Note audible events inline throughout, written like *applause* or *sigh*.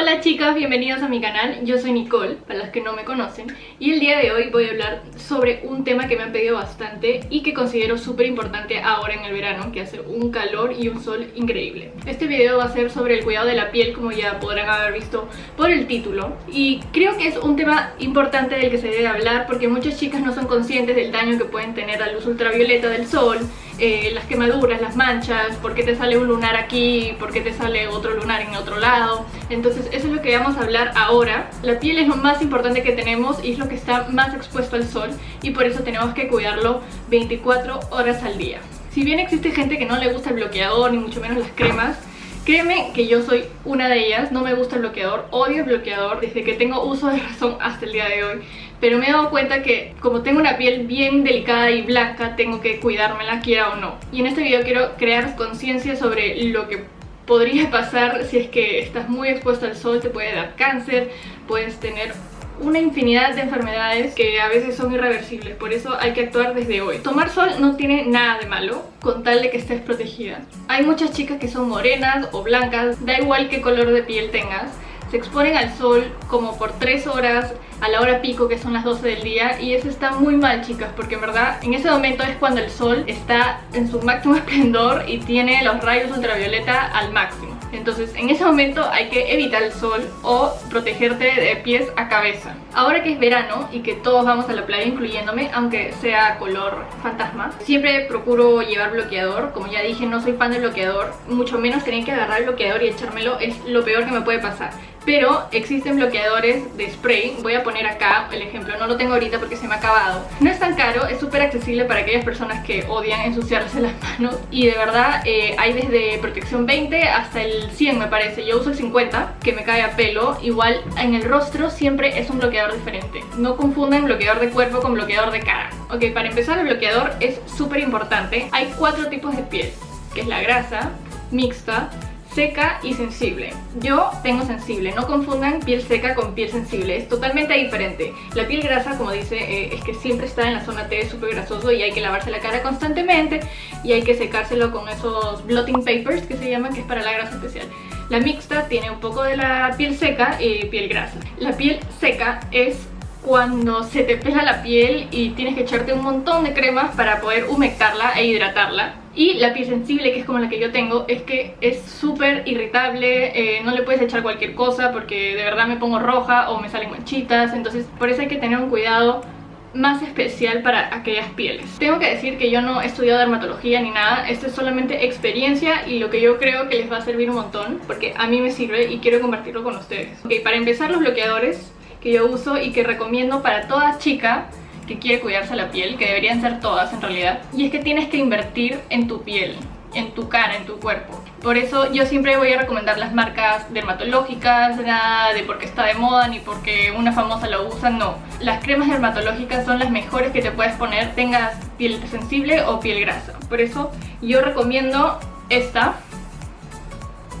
Hola chicas, bienvenidos a mi canal, yo soy Nicole, para los que no me conocen y el día de hoy voy a hablar sobre un tema que me han pedido bastante y que considero súper importante ahora en el verano, que hace un calor y un sol increíble. Este video va a ser sobre el cuidado de la piel, como ya podrán haber visto por el título y creo que es un tema importante del que se debe hablar porque muchas chicas no son conscientes del daño que pueden tener la luz ultravioleta del sol eh, las quemaduras, las manchas, por qué te sale un lunar aquí, por qué te sale otro lunar en otro lado. Entonces eso es lo que vamos a hablar ahora. La piel es lo más importante que tenemos y es lo que está más expuesto al sol y por eso tenemos que cuidarlo 24 horas al día. Si bien existe gente que no le gusta el bloqueador ni mucho menos las cremas, Créeme que yo soy una de ellas, no me gusta el bloqueador, odio el bloqueador desde que tengo uso de *laughs* razón hasta el día de hoy pero me he dado cuenta que como tengo una piel bien delicada y blanca tengo que cuidármela quiera o no. Y en este video quiero crear conciencia sobre lo que podría *laughs* pasar si es que estás muy expuesto al sol, te puede dar cáncer, puedes tener una infinidad de enfermedades que a veces son irreversibles, por eso hay que actuar desde hoy. Tomar sol no tiene nada de malo, con tal de que estés protegida. Hay muchas chicas que son morenas o blancas, da igual qué color de piel tengas, se exponen al sol como por 3 horas a la hora pico que son las 12 del día y eso está muy mal chicas porque en verdad en ese momento es cuando el sol está en su máximo *laughs* esplendor y tiene los rayos ultravioleta al máximo entonces en ese momento hay que evitar el sol o protegerte de pies a cabeza. Ahora que es verano y que todos vamos a la playa incluyéndome, aunque sea color fantasma, siempre procuro llevar bloqueador. Como ya dije, no soy fan del bloqueador, mucho menos tener que agarrar el bloqueador y echármelo es lo peor que me puede pasar pero existen bloqueadores de spray, voy a poner acá el ejemplo, no lo tengo ahorita porque se me ha acabado. No es tan caro, es súper accesible para aquellas personas que odian ensuciarse *laughs* las manos y de verdad eh, hay desde protección 20 hasta el 100 me parece, yo uso el 50 que me cae a pelo, igual en el rostro siempre es un bloqueador diferente. No confundan bloqueador de cuerpo con bloqueador de cara. Ok, para empezar el bloqueador es súper importante, hay cuatro tipos de piel, que es la grasa, mixta, seca y sensible. Yo tengo sensible, no confundan piel seca con piel sensible, es totalmente diferente. La piel grasa, como dice, eh, es que siempre está en la zona T, súper grasoso y hay que lavarse la cara constantemente y hay que secárselo con esos blotting papers que se llaman, que es para la grasa especial. La mixta tiene un poco de la piel seca y piel grasa. La piel seca es cuando se te pela la piel y tienes que echarte un montón de cremas para poder humectarla e hidratarla y la piel sensible, que es como la que yo tengo, es que es súper irritable, eh, no le puedes echar cualquier cosa porque de verdad me pongo roja o me salen manchitas, entonces por eso hay que tener un cuidado más especial para aquellas pieles. Tengo que decir que yo no he estudiado dermatología ni nada, esto es solamente experiencia y lo que yo creo que les va a servir un montón, porque a mí me sirve y quiero compartirlo con ustedes. Ok, para empezar los bloqueadores que yo uso y que recomiendo para toda chica que quiere cuidarse la piel, que deberían ser todas en realidad, y es que tienes que invertir en tu piel, en tu cara, en tu cuerpo. Por eso yo siempre voy a recomendar las marcas dermatológicas, nada de porque está de moda ni porque una famosa lo usa, no. Las cremas dermatológicas son las mejores que te puedes poner, tengas piel sensible o piel grasa. Por eso yo recomiendo esta,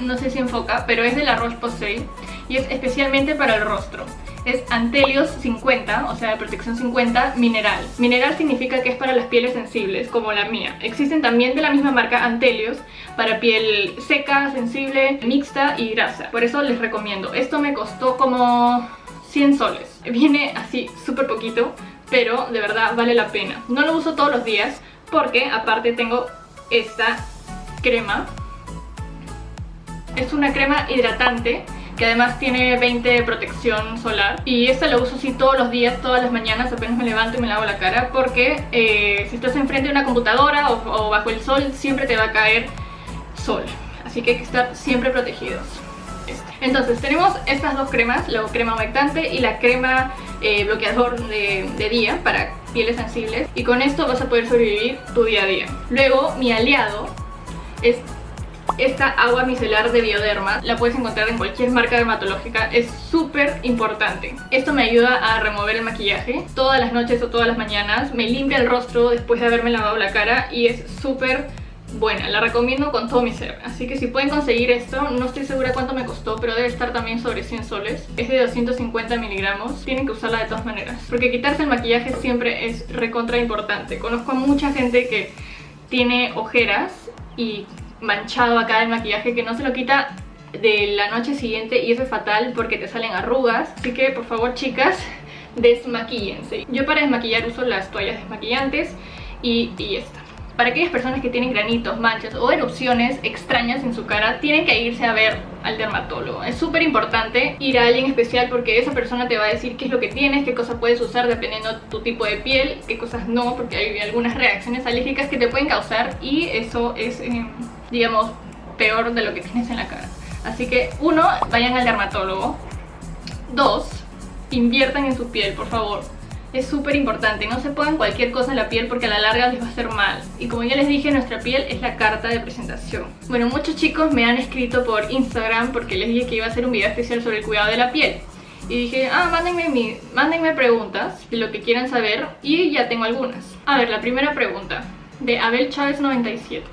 no sé si enfoca, pero es de la Roche-Posay y es especialmente para el rostro es Antelios 50, o sea de protección 50 mineral. Mineral significa que es para las pieles sensibles, como la mía. Existen también de la misma marca Antelios para piel seca, sensible, mixta y grasa. Por eso les recomiendo. Esto me costó como 100 soles. Viene así súper poquito, pero de verdad vale la pena. No lo uso todos los días porque aparte tengo esta crema. Es una crema hidratante que además tiene 20 de protección solar. Y esta la uso así todos los días, todas las mañanas apenas me levanto y me lavo la cara porque eh, si estás enfrente de una computadora o, bajo el sol siempre te va a caer sol. Así que hay que estar siempre protegidos. Entonces tenemos estas dos cremas, la crema humectante y la crema eh, bloqueador de, de día para pieles sensibles. Y con esto vas a poder sobrevivir tu día a día. Luego mi aliado es esta agua micelar de Bioderma la puedes encontrar en cualquier marca dermatológica, es súper importante. Esto me ayuda a remover el maquillaje todas las noches o todas las mañanas, me limpia el rostro después de haberme lavado la cara y es súper buena, la recomiendo con todo mi ser. Así que si pueden conseguir esto, no estoy segura cuánto me costó, pero debe estar también sobre 100 soles. Es de 250 miligramos, tienen que usarla de todas maneras. Porque quitarse el maquillaje siempre es recontra importante. Conozco a mucha gente que tiene ojeras y manchado acá el maquillaje que no se lo quita de la noche siguiente y eso es fatal porque te salen arrugas. Así que por favor chicas, *laughs* desmaquíllense. Yo para desmaquillar uso las toallas desmaquillantes y, y esta. Para aquellas personas que tienen granitos, manchas o erupciones extrañas en su cara, tienen que irse a ver al dermatólogo. Es súper importante ir a alguien especial porque esa persona te va a decir qué es lo que tienes, qué cosas puedes usar dependiendo de tu tipo de piel, qué cosas no, porque hay algunas reacciones alérgicas que te pueden causar y eso es, eh, digamos, peor de lo que tienes en la cara. Así que, uno, vayan al dermatólogo. Dos, inviertan en su piel, por favor es súper importante. No se pongan cualquier cosa en la piel porque a la larga les va a hacer mal. Y como ya les dije, nuestra piel es la carta de presentación. Bueno, muchos chicos me han escrito por Instagram porque les dije que iba a hacer un video especial sobre el cuidado de la piel. Y dije, ah, mándenme, mi, mándenme preguntas de lo que quieran saber y ya tengo algunas. A ver, la primera pregunta, de Abel Chávez 97.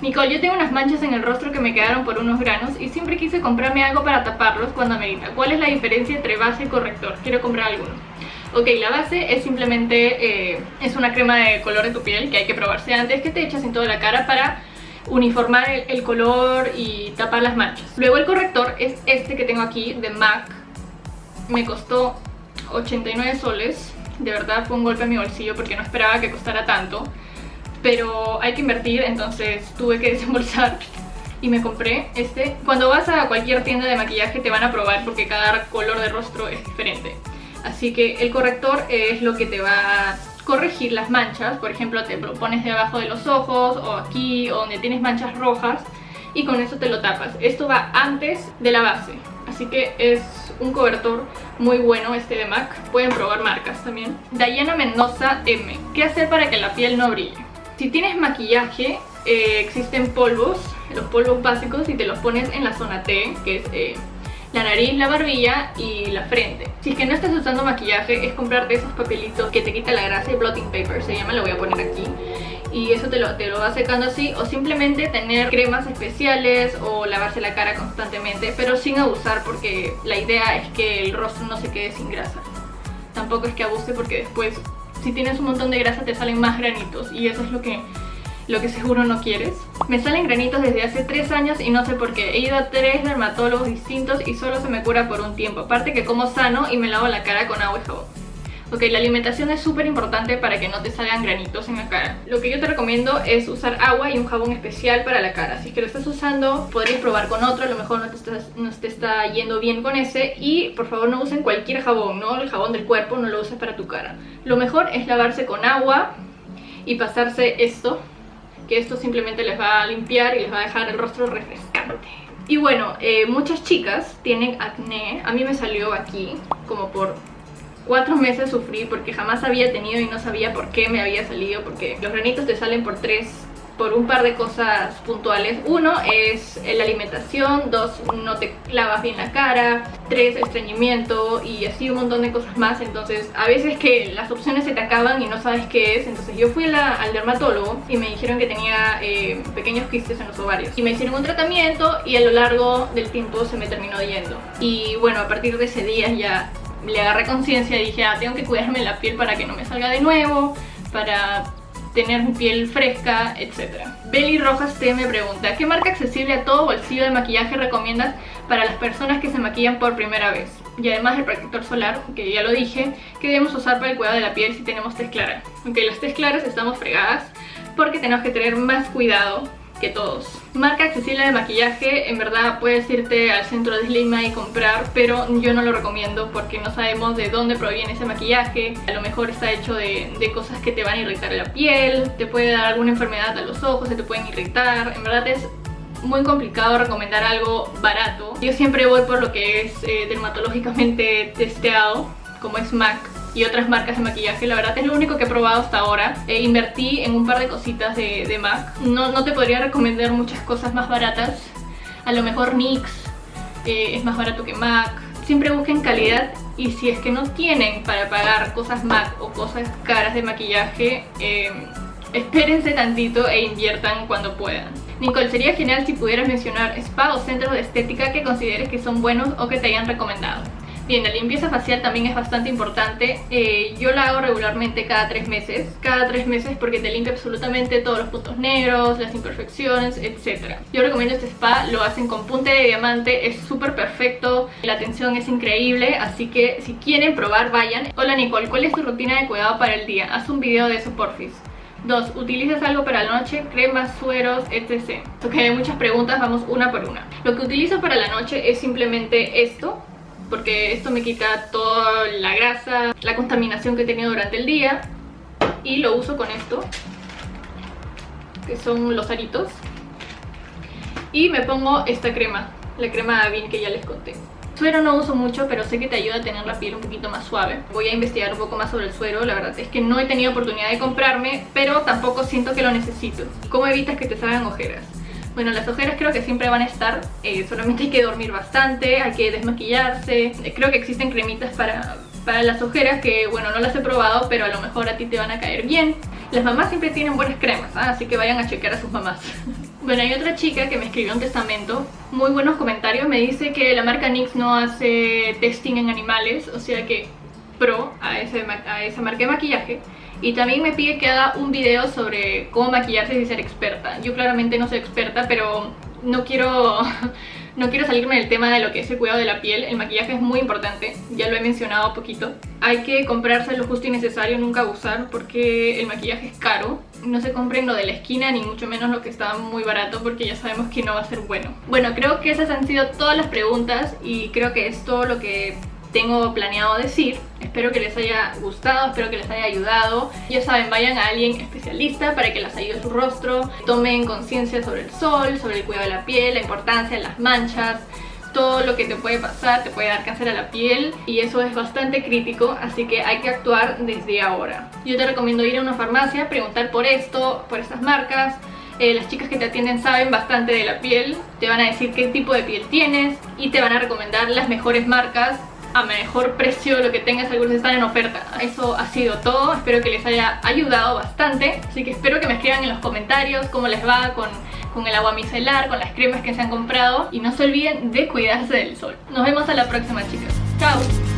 Nicole, yo tengo unas manchas en el rostro que me quedaron por unos granos y siempre quise comprarme algo para taparlos cuando amerita. ¿Cuál es la diferencia entre base y corrector? Quiero comprar alguno. Ok, la base es simplemente, eh, es una crema de color de tu piel que hay que probarse antes que te echas en toda la cara para uniformar el, color y tapar las manchas. Luego el corrector es este que tengo aquí de MAC. Me costó 89 soles. De verdad fue un golpe a mi bolsillo porque no esperaba que costara tanto. Pero hay que invertir, entonces tuve que desembolsar y me compré este. Cuando vas a cualquier tienda de maquillaje te van a probar porque cada color de rostro es diferente. Así que el corrector es lo que te va a corregir las manchas. Por ejemplo, te lo pones debajo de los ojos o aquí o donde tienes manchas rojas y con eso te lo tapas. Esto va antes de la base. Así que es un cobertor muy bueno este de MAC. Pueden probar marcas también. Diana Mendoza M. ¿Qué hacer para que la piel no brille? Si tienes maquillaje, eh, existen polvos, los polvos básicos y te los pones en la zona T, que es... Eh, la nariz, la barbilla y la frente. Si es que no estás usando maquillaje, es comprarte esos papelitos que te quita la grasa, y blotting paper se llama, lo voy a poner aquí y eso te lo, te lo va secando así o simplemente tener cremas especiales o lavarse la cara constantemente pero sin abusar porque la idea es que el rostro no se quede sin grasa tampoco es que abuse porque después si tienes un montón de grasa te salen más granitos y eso es lo que lo que seguro no quieres. Me salen granitos desde hace 3 años y no sé por qué. He ido a 3 dermatólogos distintos y solo se me cura por un tiempo. Aparte que como sano y me lavo la cara con agua y jabón. Ok, la alimentación es súper importante para que no te salgan granitos en la cara. Lo que yo te recomiendo es usar agua y un jabón especial para la cara. Si es que lo estás usando, podrías probar con otro, a lo mejor no te, estás, está yendo bien con ese. Y por favor no usen cualquier jabón, ¿no? El jabón del cuerpo no lo uses para tu cara. Lo mejor es lavarse con agua y pasarse esto que esto simplemente les va a limpiar y les va a dejar el rostro refrescante. Y bueno, eh, muchas chicas tienen acné, a mí me salió aquí como por cuatro meses sufrí porque jamás había tenido y no sabía por qué me había salido porque los granitos te salen por tres por un par de cosas puntuales. Uno es la alimentación, dos, no te lavas bien la cara, tres, estreñimiento y así un montón de cosas más. Entonces a veces que las opciones se te acaban y no sabes qué es. Entonces yo fui al dermatólogo y me dijeron que tenía eh, pequeños quistes en los ovarios. Y me hicieron un tratamiento y a lo largo del tiempo se me terminó yendo. Y bueno, a partir de ese día ya le agarré conciencia y dije, ah, tengo que cuidarme la piel para que no me salga de nuevo, para tener piel fresca, etc. Belly Rojas T me pregunta, ¿qué marca accesible a todo bolsillo de maquillaje recomiendas para las personas que se maquillan por primera vez? Y además el protector solar, que ya lo dije, que debemos usar para el cuidado de la piel si tenemos test claras. Aunque las test claras estamos fregadas porque tenemos que tener más cuidado que todos. Marca accesible de maquillaje, en verdad puedes irte al centro de Slima y comprar, pero yo no lo recomiendo porque no sabemos de dónde proviene ese maquillaje. A lo mejor está hecho de, de cosas que te van a irritar la piel, te puede dar alguna enfermedad a los ojos, se te pueden irritar. En verdad es muy complicado recomendar algo barato. Yo siempre voy por lo que es eh, dermatológicamente testeado, como es MAC y otras marcas de maquillaje. La verdad es lo único que he probado hasta ahora. Eh, invertí en un par de cositas de, MAC. No, no, te podría recomendar muchas cosas más baratas. A lo mejor NYX eh, es más barato que MAC. Siempre busquen calidad y si es que no tienen para pagar cosas MAC o cosas caras de maquillaje, eh, espérense tantito e inviertan cuando puedan. Nicole, sería genial si pudieras mencionar spa o centros de estética que consideres que son buenos o que te hayan recomendado. Bien, la limpieza facial también es bastante importante. Eh, yo la hago regularmente cada tres meses. Cada tres meses porque te limpia absolutamente todos los puntos negros, las imperfecciones, etc. Yo recomiendo este spa, lo hacen con punte de diamante, es súper perfecto, la atención es increíble, así que si quieren probar, vayan. Hola Nicole, ¿cuál es tu rutina de cuidado para el día? Haz un video de eso, porfis. 2. ¿Utilizas algo para la noche? Cremas, sueros, etc. Ok, hay muchas preguntas, vamos una por una. Lo que utilizo para la noche es simplemente esto porque esto me quita toda la grasa, la contaminación que he tenido durante el día y lo uso con esto que son los aritos y me pongo esta crema, la crema Avin que ya les conté Suero no uso mucho, pero sé que te ayuda a tener la piel un poquito más suave. Voy a investigar un poco más sobre el suero, la verdad es que no he tenido oportunidad de comprarme, pero tampoco siento que lo necesito. ¿Cómo evitas que te salgan ojeras? Bueno, las ojeras creo que siempre van a estar, eh, solamente hay que dormir bastante, hay que desmaquillarse. Eh, creo que existen cremitas para, para las ojeras que, bueno, no las he probado, pero a lo mejor a ti te van a caer bien. Las mamás siempre tienen buenas cremas, ¿ah? así que vayan a chequear a sus mamás. *laughs* bueno, hay otra chica que me escribió un testamento, muy buenos comentarios, me dice que la marca NYX no hace testing en animales, o sea que pro a, ese, a esa marca de maquillaje y también me pide que haga un video sobre cómo maquillarse y ser experta. Yo claramente no soy experta, pero no quiero, *laughs* no quiero salirme del tema de lo que es el cuidado de la piel. El maquillaje es muy importante, ya lo he mencionado poquito. Hay que comprarse lo justo y necesario, nunca abusar, porque el maquillaje es caro. No se compren lo de la esquina, ni mucho menos lo que está muy barato, porque ya sabemos que no va a ser bueno. Bueno, creo que esas han sido todas las preguntas y creo que es todo lo que tengo planeado decir. Espero que les haya gustado, espero que les haya ayudado. Ya saben, vayan a alguien especialista para que les ayude su rostro. Tomen conciencia sobre el sol, sobre el cuidado de la piel, la importancia de las manchas todo lo que te puede pasar, te puede dar cáncer a la piel y eso es bastante crítico, así que hay que actuar desde ahora. Yo te recomiendo ir a una farmacia, preguntar por esto, por estas marcas, eh, las chicas que te atienden saben bastante de la piel, te van a decir qué tipo de piel tienes y te van a recomendar las mejores marcas a mejor precio lo que tengas, algunos están en oferta. Eso ha sido todo, espero que les haya ayudado bastante, así que espero que me escriban en los comentarios cómo les va con, con el agua micelar, con las cremas que se han comprado y no se olviden de cuidarse del sol. Nos vemos a la próxima chicas, chao.